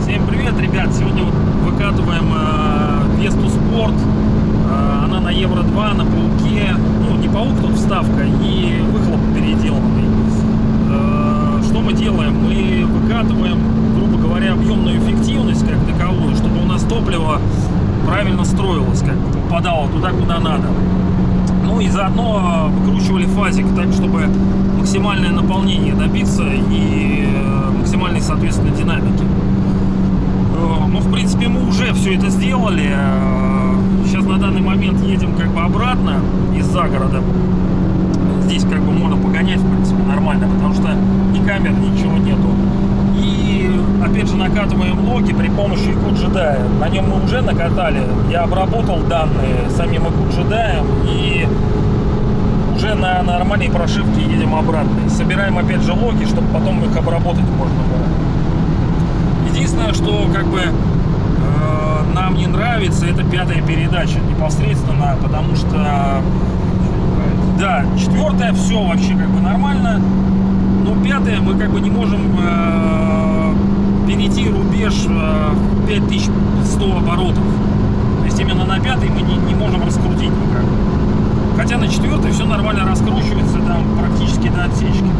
Всем привет, ребят! Сегодня вот выкатываем э, Весту Спорт. Э, она на Евро 2, на пауке. Ну, не паук, тут вставка и выхлоп переделанный. Э, что мы делаем? Мы выкатываем, грубо говоря, объемную эффективность как таковую, чтобы у нас топливо правильно строилось, как бы попадало туда, куда надо. Ну и заодно выкручивали фазик так, чтобы максимальное наполнение добиться и э, максимальной, соответственно, динамики. Э, Ну, в принципе, мы уже все это сделали. Э, Сейчас на данный момент едем как бы обратно из загорода. Здесь как бы можно погонять, в принципе, нормально, потому что ни камер, ничего нету. Опять же накатываем логи при помощи EcoJedi. На нем мы уже накатали. Я обработал данные самим EcoJedi и уже на нормальной прошивке едем обратно. Собираем опять же логи, чтобы потом их обработать можно было. Единственное, что как бы э, нам не нравится, это пятая передача непосредственно, потому что да, четвертая все вообще как бы нормально, но пятая мы как бы не можем э, перейти рубеж э, 5100 оборотов. То есть именно на пятой мы не, не можем раскрутить никак. Хотя на четвертой все нормально раскручивается там практически до отсечки.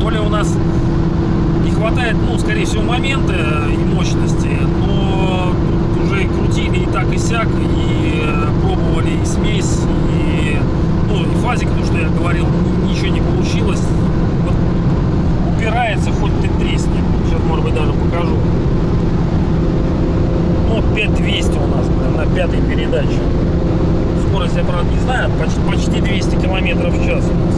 То ли у нас не хватает, ну, скорее всего, момента и мощности, но уже и крутили и так и сяк, и э, пробовали и смесь, и, ну, и фазик, то, что я говорил, ничего не получилось. Вот упирается, хоть ты тресни. Сейчас, может быть, даже покажу. Ну, вот 5200 у нас блин, на пятой передаче. Скорость я, правда, не знаю, почти, почти 200 километров в час у нас.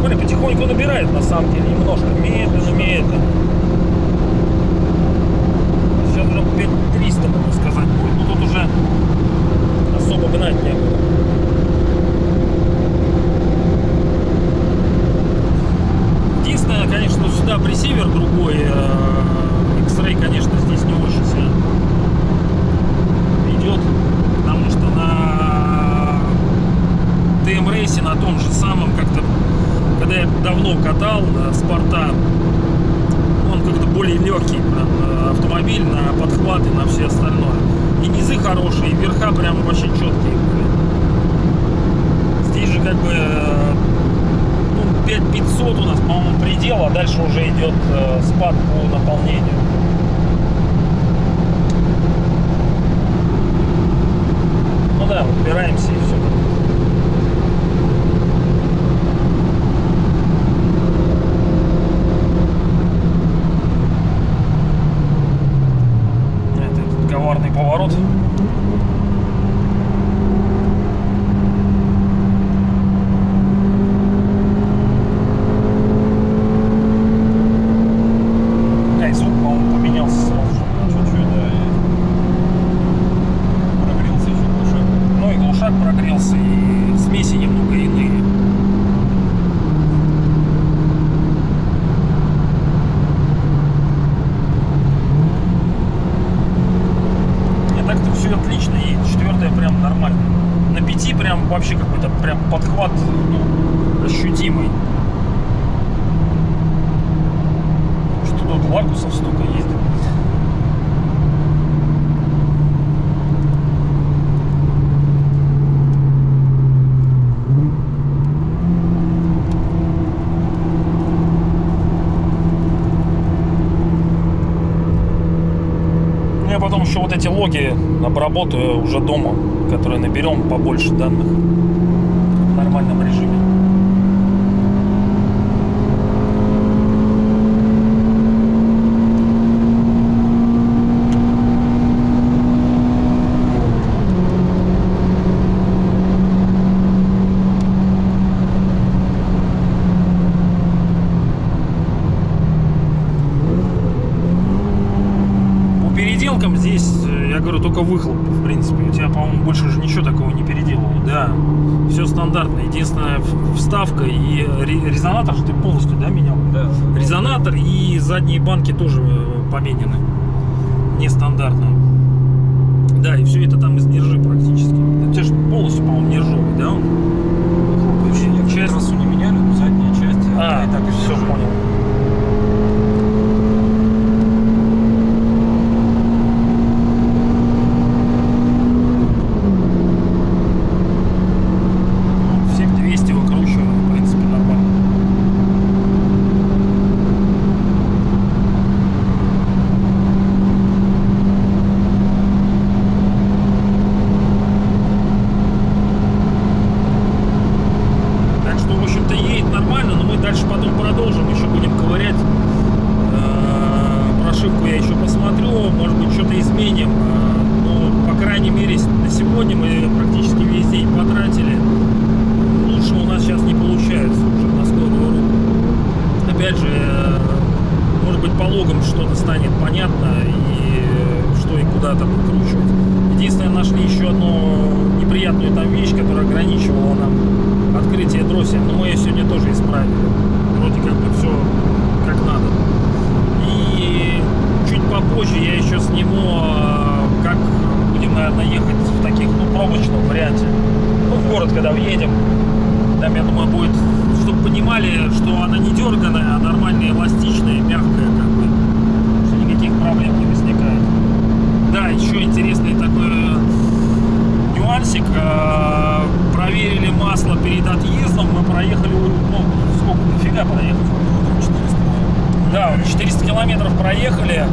Смотри, потихоньку набирает, на самом деле, немножко. Медленно, медленно. Сейчас уже 5300, можно сказать, будет. Ну, тут уже особо гнать. Единственное, конечно, сюда пресивер другой. э, X-Ray, конечно, здесь не очень сильно идет, потому что на TM рейсе на том же самом как-то, когда я давно катал на спорта, он как-то более легкий прям, э, автомобиль на подхваты, на все остальное. И низы хорошие, и верха прям вообще четкие были. Здесь же как бы э, ну, 5500 у нас, по-моему, предел, а дальше уже идет э, спад по наполнению. Ну да, упираемся и все. Это этот коварный поворот. Да, и звук, по-моему, поменялся сразу же. Чуть-чуть, да, и прогрелся еще глушак. Ну и глушак прогрелся, и смеси немного иные. Не, так-то все отлично едет. Четвертая прям нормально. На пяти прям вообще какой-то прям подхват ощутимый. Что тут лакусов столько ездит. Ну, Я потом еще вот эти логи обработаю уже дома, которые наберем побольше данных в нормальном режиме. Переделкам здесь, э, я говорю, только выхлоп, в принципе. У тебя, по-моему, больше же ничего такого не переделывал. Да, все стандартно. Единственная вставка и ре- резонатор же ты полностью, да, менял? Да. Резонатор и задние банки тоже э, поменены. Нестандартно. Да, и все это там мы практически весь день потратили. Лучше у нас сейчас не получается уже на скорую руку. Опять же, э, может быть, по логам что-то станет понятно и э, что и куда там выкручивать. Единственное, нашли еще одну неприятную там вещь, которая ограничивала нам открытие дросселя, но мы ее сегодня тоже исправили. Вроде как бы все как надо. И чуть попозже я еще сниму, э, как будем, наверное, ехать в таких, ну, пробочном варианте. Ну, в город, когда въедем, там, я думаю, будет, чтобы понимали, что она не дерганая, а нормальная, эластичная, мягкая, как бы, что никаких проблем не возникает. Да, еще интересный такой нюансик. э, Проверили масло перед отъездом. Мы проехали, ну, сколько, дофига проехали? Да, 400 километров проехали,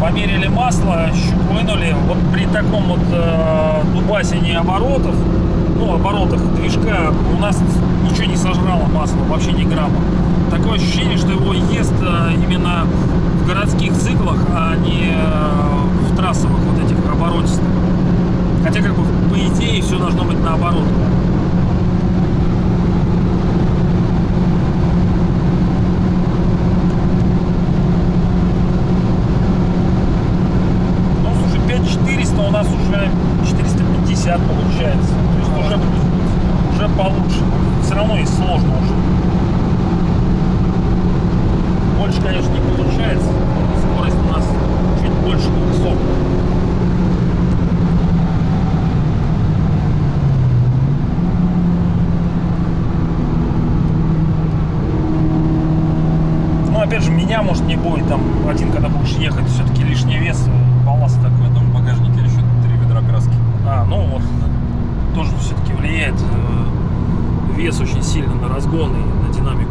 померили масло, щуп вынули. Вот при таком вот э, дубасине оборотов, ну, оборотах движка у нас ничего не сожрало масло, вообще ни грамма. Такое ощущение, что его ест э, именно в городских циклах, а не э, в трассовых вот этих оборотистых. Хотя, как бы, по идее, все должно быть наоборот. Ну, слушай, 5400 у нас уже 450 получается. То есть уже, уже получше. Все равно и сложно уже. Больше, конечно, не получается. Скорость у нас чуть больше 200. Ну, опять же, меня, может, не будет там один, когда будешь ехать, все-таки лишний вес, э, балласт такой. В этом багажнике еще три ведра краски. А, ну вот, тоже все-таки влияет э, вес очень сильно на разгон и на динамику.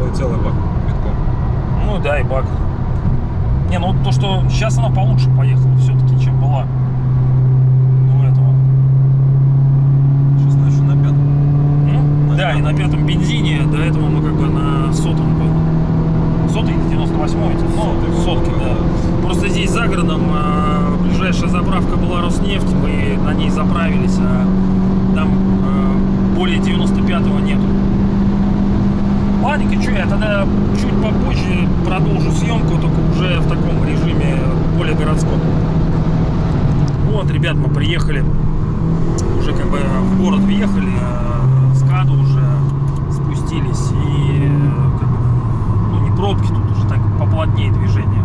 Ну, целый бак битком. Ну да, и бак. Не, ну то, что сейчас она получше поехала все-таки, чем была до этого. Сейчас она еще на пятом. На Да, и на пятом бензине, до этого мы как бы на сотом был. Сотый или 98 эти? Ну, Сотый был, сотки, да. Просто здесь за городом э, ближайшая заправка была Роснефть, мы на ней заправились, а там э, более 95-го нету. Ладненько, что я тогда чуть попозже продолжу съемку, только уже в таком режиме более городском. Вот, ребят, мы приехали, уже как бы в город въехали, э, с КАДа уже спустились и как бы, ну не пробки, тут уже так поплотнее движение.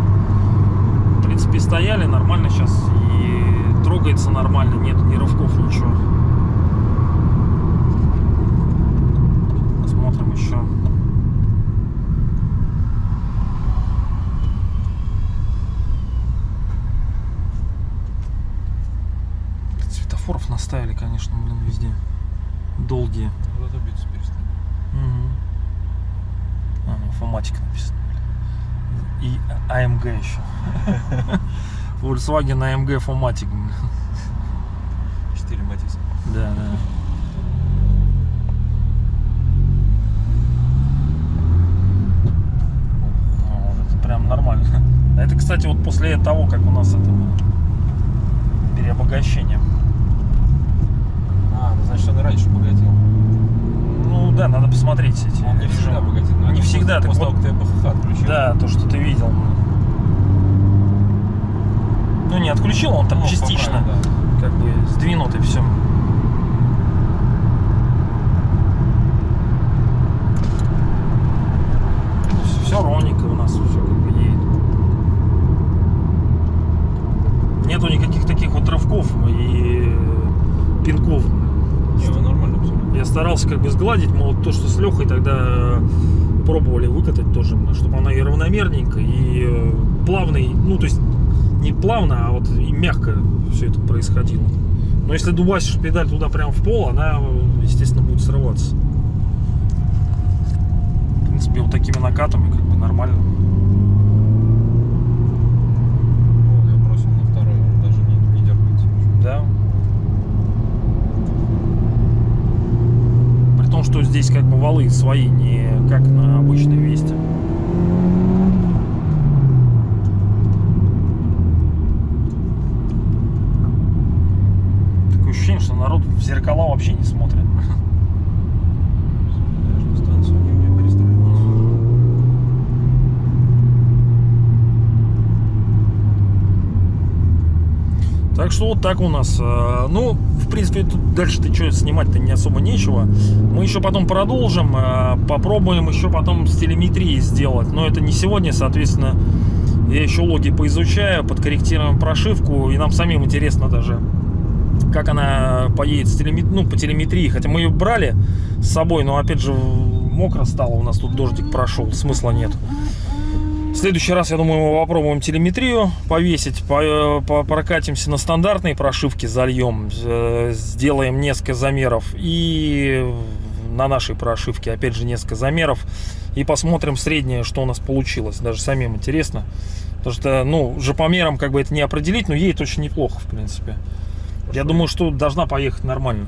В принципе, стояли нормально сейчас и трогается нормально, нет ни рывков, ничего. Посмотрим еще. Светофоров наставили, конечно, блин, везде. Долгие. Зато биться перестали. Мгм. А, ну, Фоматик написано. И АМГ еще. Volkswagen AMG блин. Четыре Матиса. Да, да. О, вот это прям нормально. Это, кстати, вот после того, как у нас это было переобогащение. А, ну значит он и раньше богател. Ну да, надо посмотреть эти Он не всегда богател. Не всегда, так После вот- того, как ты ПХХ отключил. Да, то, что ты видел. Ну, не отключил, он там Ну, частично поправил, да. как бы сдвинут и все. Все ровненько у нас все как бы едет. Нету никаких таких вот рывков и пинков. Не, нормально абсолютно. Я старался как бы сгладить, мол, то, что с Лехой тогда пробовали выкатать тоже, чтобы она и равномерненько, и э, плавный, ну, то есть не плавно, а вот и мягко все это происходило. Но если дубасишь педаль туда прям в пол, она, э, естественно, будет срываться. В принципе, вот такими накатами как бы нормально. Вот, я бросил на второй, он даже не, не дергается. Да. При том, что здесь как бы валы свои, не как на обычной Весте. ощущение, что народ в зеркала вообще не смотрит. Даже станцию не умею перестраиваться. Так что вот так у нас. э, Ну, в принципе, тут дальше-то что снимать-то не особо нечего. Мы еще потом продолжим, э, попробуем еще потом с телеметрией сделать. Но это не сегодня, соответственно, я еще логи поизучаю, подкорректируем прошивку, и нам самим интересно даже, как она поедет с телемет... ну, по телеметрии. Хотя мы ее брали с собой, но опять же мокро стало, у нас тут дождик прошел, смысла нет. В следующий раз, я думаю, мы попробуем телеметрию повесить, по- по- прокатимся на стандартной прошивке, зальем, э, сделаем несколько замеров и на нашей прошивке опять же несколько замеров и посмотрим среднее, что у нас получилось. Даже самим интересно. Потому что, ну, же по мерам как бы это не определить, но едет очень неплохо, в принципе. Я думаю, что должна поехать нормально.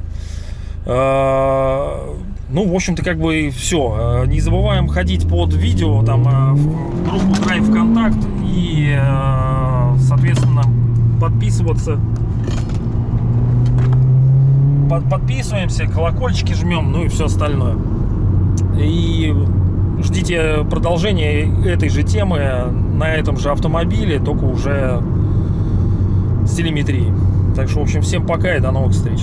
Э, Ну, в общем-то, как бы все. Не забываем ходить под видео, там, э, в группу Drive ВКонтакт и, э, соответственно, подписываться. Под- Подписываемся, колокольчики жмем, ну и все остальное. И ждите продолжения этой же темы на этом же автомобиле, только уже с телеметрией. Так что, в общем, всем пока и до новых встреч.